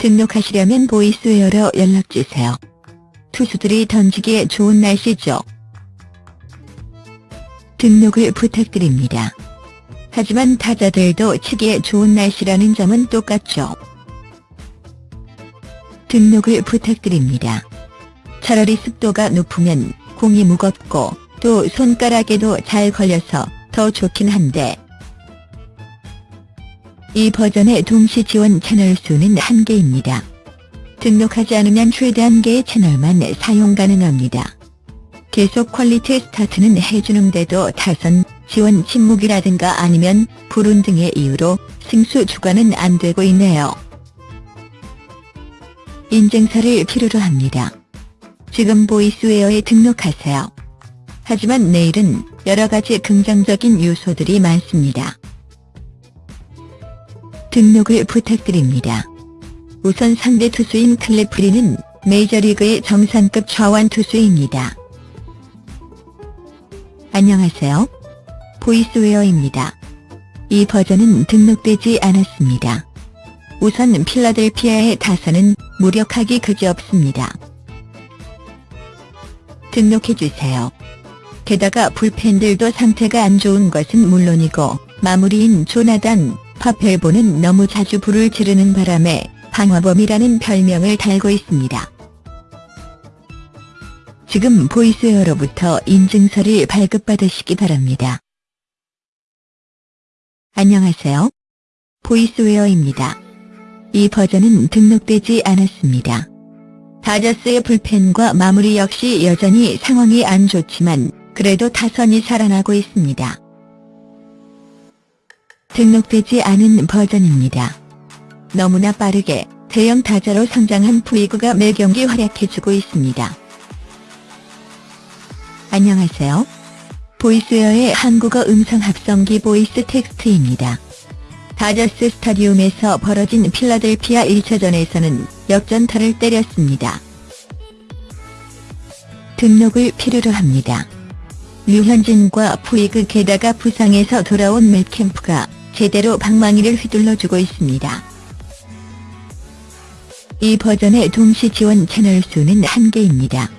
등록하시려면 보이스웨어로 연락주세요. 투수들이 던지기에 좋은 날씨죠. 등록을 부탁드립니다. 하지만 타자들도 치기에 좋은 날씨라는 점은 똑같죠. 등록을 부탁드립니다. 차라리 습도가 높으면 공이 무겁고 또 손가락에도 잘 걸려서 더 좋긴 한데 이 버전의 동시 지원 채널 수는 한개입니다 등록하지 않으면 최대 한개의 채널만 사용 가능합니다. 계속 quality start는 해주는데도 타선, 지원 침묵이라든가 아니면 불운 등의 이유로 승수 주관은 안 되고 있네요. 인증서를 필요로 합니다. 지금 보이스웨어에 등록하세요. 하지만 내일은 여러가지 긍정적인 요소들이 많습니다. 등록을 부탁드립니다. 우선 상대 투수인 클레프리는 메이저리그의 정상급 좌완 투수입니다. 안녕하세요. 보이스웨어입니다. 이 버전은 등록되지 않았습니다. 우선 필라델피아의 타선은 무력하기 그지없습니다. 등록해주세요. 게다가 불펜들도 상태가 안 좋은 것은 물론이고 마무리인 조나단 파펠보는 너무 자주 불을 지르는 바람에 방화범이라는 별명을 달고 있습니다. 지금 보이스웨어로부터 인증서를 발급받으시기 바랍니다. 안녕하세요. 보이스웨어입니다. 이 버전은 등록되지 않았습니다. 다저스의 불펜과 마무리 역시 여전히 상황이 안 좋지만 그래도 타선이 살아나고 있습니다. 등록되지 않은 버전입니다. 너무나 빠르게 대형 타자로 성장한 푸이그가 매 경기 활약해주고 있습니다. 안녕하세요. 보이스웨어의 한국어 음성 합성기 보이스 텍스트입니다. 다저스 스타디움에서 벌어진 필라델피아 1차전에서는 역전타를 때렸습니다. 등록을 필요로 합니다. 류현진과 푸이그 게다가 부상에서 돌아온 맷캠프가 제대로 방망이를 휘둘러 주고 있습니다. 이 버전의 동시 지원 채널 수는 한개입니다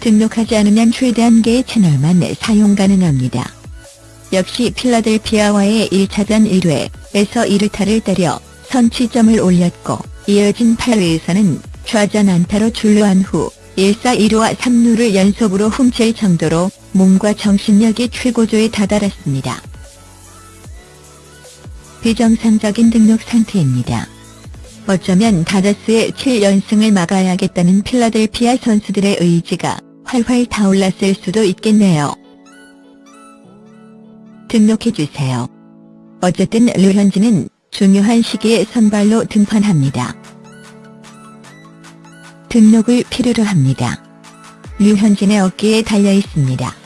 등록하지 않으면 최대 한개의 채널만 사용 가능합니다. 역시 필라델피아와의 1차전 1회에서 2루타를 때려 선취점을 올렸고 이어진 8회에서는 좌전 안타로 출루한 후 1사 2루와 3루를 연속으로 훔칠 정도로 몸과 정신력이 최고조에 다다랐습니다. 비정상적인 등록 상태입니다. 어쩌면 다저스의 7연승을 막아야겠다는 필라델피아 선수들의 의지가 활활 타올랐을 수도 있겠네요. 등록해주세요. 어쨌든 류현진은 중요한 시기에 선발로 등판합니다. 등록을 필요로 합니다. 류현진의 어깨에 달려 있습니다.